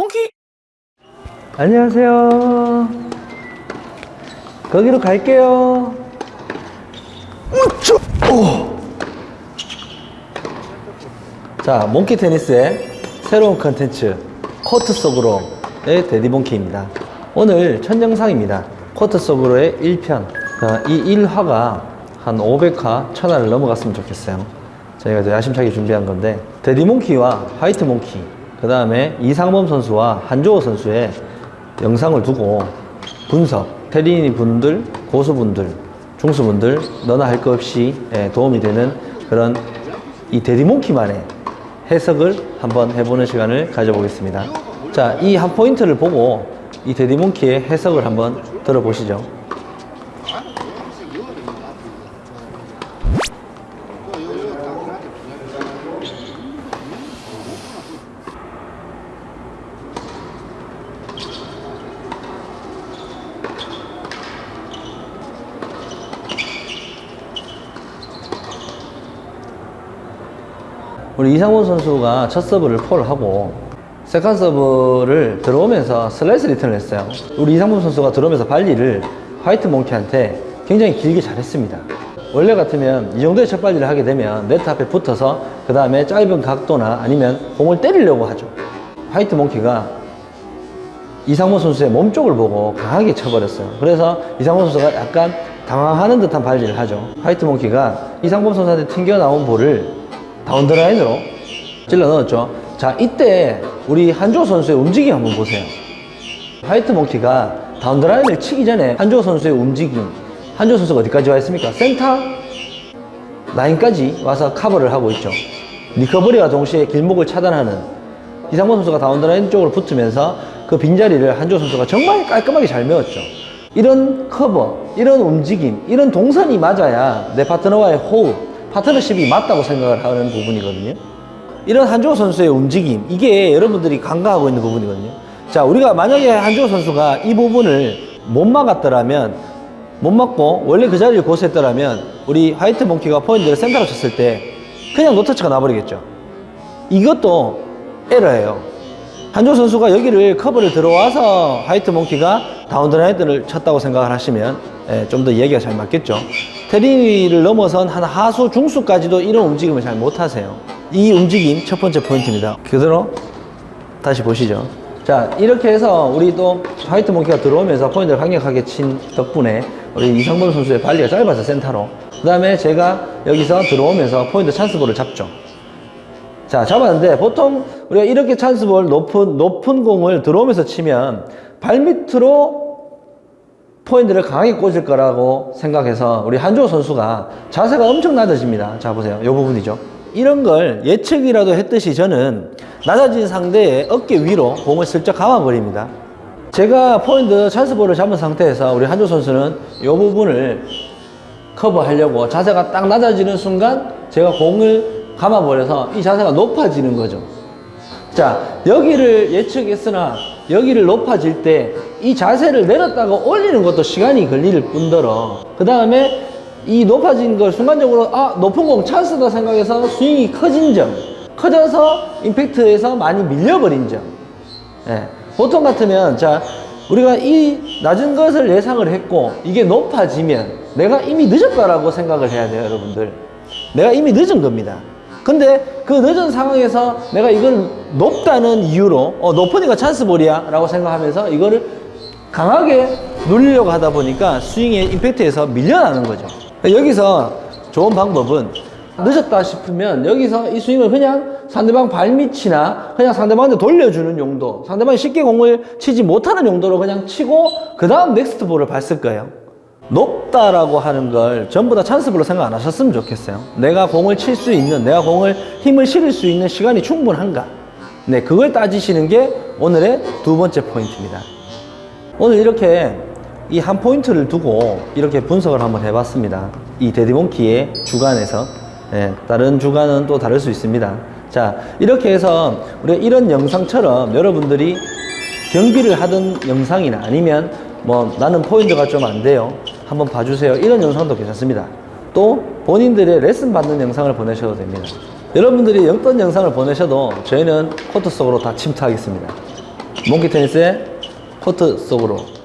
몽키 안녕하세요. 거기로 갈게요. 우쭈! 오! 자, 몽키 테니스의 새로운 컨텐츠 코트 속으로의 데디몽키입니다. 오늘 첫 영상입니다. 코트 속으로의 1편. 자, 이 1화가 한 500화, 1000화를 넘어갔으면 좋겠어요. 저희가 야심차게 준비한 건데 데디몽키와 화이트몽키 그 다음에 이상범 선수와 한조호 선수의 영상을 두고 분석, 테린이 분들, 고수분들, 중수분들 너나 할 것 없이 예, 도움이 되는 그런 이 데디몽키만의 해석을 한번 해보는 시간을 가져보겠습니다. 자, 이 한 포인트를 보고 이 데디몽키의 해석을 한번 들어보시죠. 우리 이상훈 선수가 첫 서브를 폴트 하고 second 서브를 들어오면서 슬라이스 리턴을 했어요. 우리 이상훈 선수가 들어오면서 발리를 화이트 몽키한테 굉장히 길게 잘했습니다. 원래 같으면 이 정도의 첫 발리를 하게 되면 네트 앞에 붙어서 그 다음에 짧은 각도나 아니면 공을 때리려고 하죠. 화이트 몽키가 이상훈 선수의 몸 쪽을 보고 강하게 쳐버렸어요. 그래서 이상훈 선수가 약간 당황하는 듯한 발리를 하죠. 화이트 몽키가 이상범 선수한테 튕겨 나온 볼을 down the line으로 찔러 넣었죠. 자, 이때 우리 한조 선수의 움직임 한번 보세요. 화이트 몽키가 down the line을 치기 전에 한조 선수의 움직임, 한조 선수가 어디까지 와 있습니까? 센터 라인까지 와서 커버를 하고 있죠. recovery와 동시에 길목을 차단하는 이상범 선수가 down the line 쪽으로 붙으면서 그 빈자리를 한조 선수가 정말 깔끔하게 잘 메웠죠. 이런 커버, 이런 움직임, 이런 동선이 맞아야 내 파트너와의 호흡, 파트너십이 맞다고 생각을 하는 부분이거든요. 이런 한조 선수의 움직임, 이게 여러분들이 간과하고 있는 부분이거든요. 자, 우리가 만약에 한조 선수가 이 부분을 못 막았더라면, 못 막고 원래 그 자리를 고수했더라면, 우리 화이트 몽키가 포인트를 센터로 쳤을 때 그냥 no touch가 나버리겠죠. 이것도 에러예요. 한조 선수가 여기를 커버를 들어와서 화이트 몽키가 down the line을 쳤다고 생각을 하시면 예, 좀더 이야기가 잘 맞겠죠. 테리를 넘어선 한 하수, 중수까지도 이런 움직임을 잘 못하세요. 이 움직임 첫 번째 포인트입니다. 그대로 다시 보시죠. 자 이렇게 해서 우리 또 화이트 몽키가 들어오면서 포인트를 강력하게 친 덕분에 우리 이상범 선수의 발리가 짧아서 센터로 그 다음에 제가 여기서 들어오면서 포인트 찬스볼을 잡죠. 자, 잡았는데 보통 우리가 이렇게 찬스볼 높은, 높은 공을 들어오면서 치면 발밑으로 포인트를 강하게 꽂을 거라고 생각해서 우리 한주호 선수가 자세가 엄청 낮아집니다. 자, 보세요. 이 부분이죠. 이런 걸 예측이라도 했듯이 저는 낮아진 상대의 어깨 위로 공을 슬쩍 감아버립니다. 제가 포인트 찬스볼을 잡은 상태에서 우리 한조 선수는 이 부분을 커버하려고 자세가 딱 낮아지는 순간 제가 공을 감아버려서 이 자세가 높아지는 거죠. 자, 여기를 예측했으나 여기를 높아질 때 이 자세를 내렸다가 올리는 것도 시간이 걸릴 뿐더러 그 다음에 이 높아진 걸 순간적으로 아 높은 공 찬스다 생각해서 스윙이 커진 점 커져서 임팩트에서 많이 밀려버린 점 예. 보통 같으면 자 우리가 이 낮은 것을 예상을 했고 이게 높아지면 내가 이미 늦었다라고 생각을 해야 돼요 여러분들 내가 이미 늦은 겁니다 근데 그 늦은 상황에서 내가 이걸 높다는 이유로 어, 높으니까 찬스볼이야 라고 생각하면서 이거를 강하게 누리려고 하다 보니까 스윙의 임팩트에서 밀려나는 거죠. 여기서 좋은 방법은 늦었다 싶으면 여기서 이 스윙을 그냥 상대방 발밑이나 그냥 상대방한테 돌려주는 용도 상대방이 쉽게 공을 치지 못하는 용도로 그냥 치고 그 다음 next ball을 봤을 거예요. 높다라고 하는 걸 전부 다 찬스볼로 생각 안 하셨으면 좋겠어요. 내가 공을 칠 수 있는 내가 공을 힘을 실을 수 있는 시간이 충분한가? 네 그걸 따지시는 게 오늘의 두 번째 포인트입니다 오늘 이렇게 이 한 포인트를 두고 이렇게 분석을 한번 해봤습니다. 이 데디몽키의 주간에서 예, 다른 주간은 또 다를 수 있습니다. 자 이렇게 해서 우리가 이런 영상처럼 여러분들이 경기를 하던 영상이나 아니면 뭐 나는 포인트가 좀 안 돼요. 한번 봐주세요. 이런 영상도 괜찮습니다. 또 본인들의 레슨 받는 영상을 보내셔도 됩니다. 여러분들이 어떤 영상을 보내셔도 저희는 코트 속으로 다 침투하겠습니다. 몽키 테니스의 코트 속으로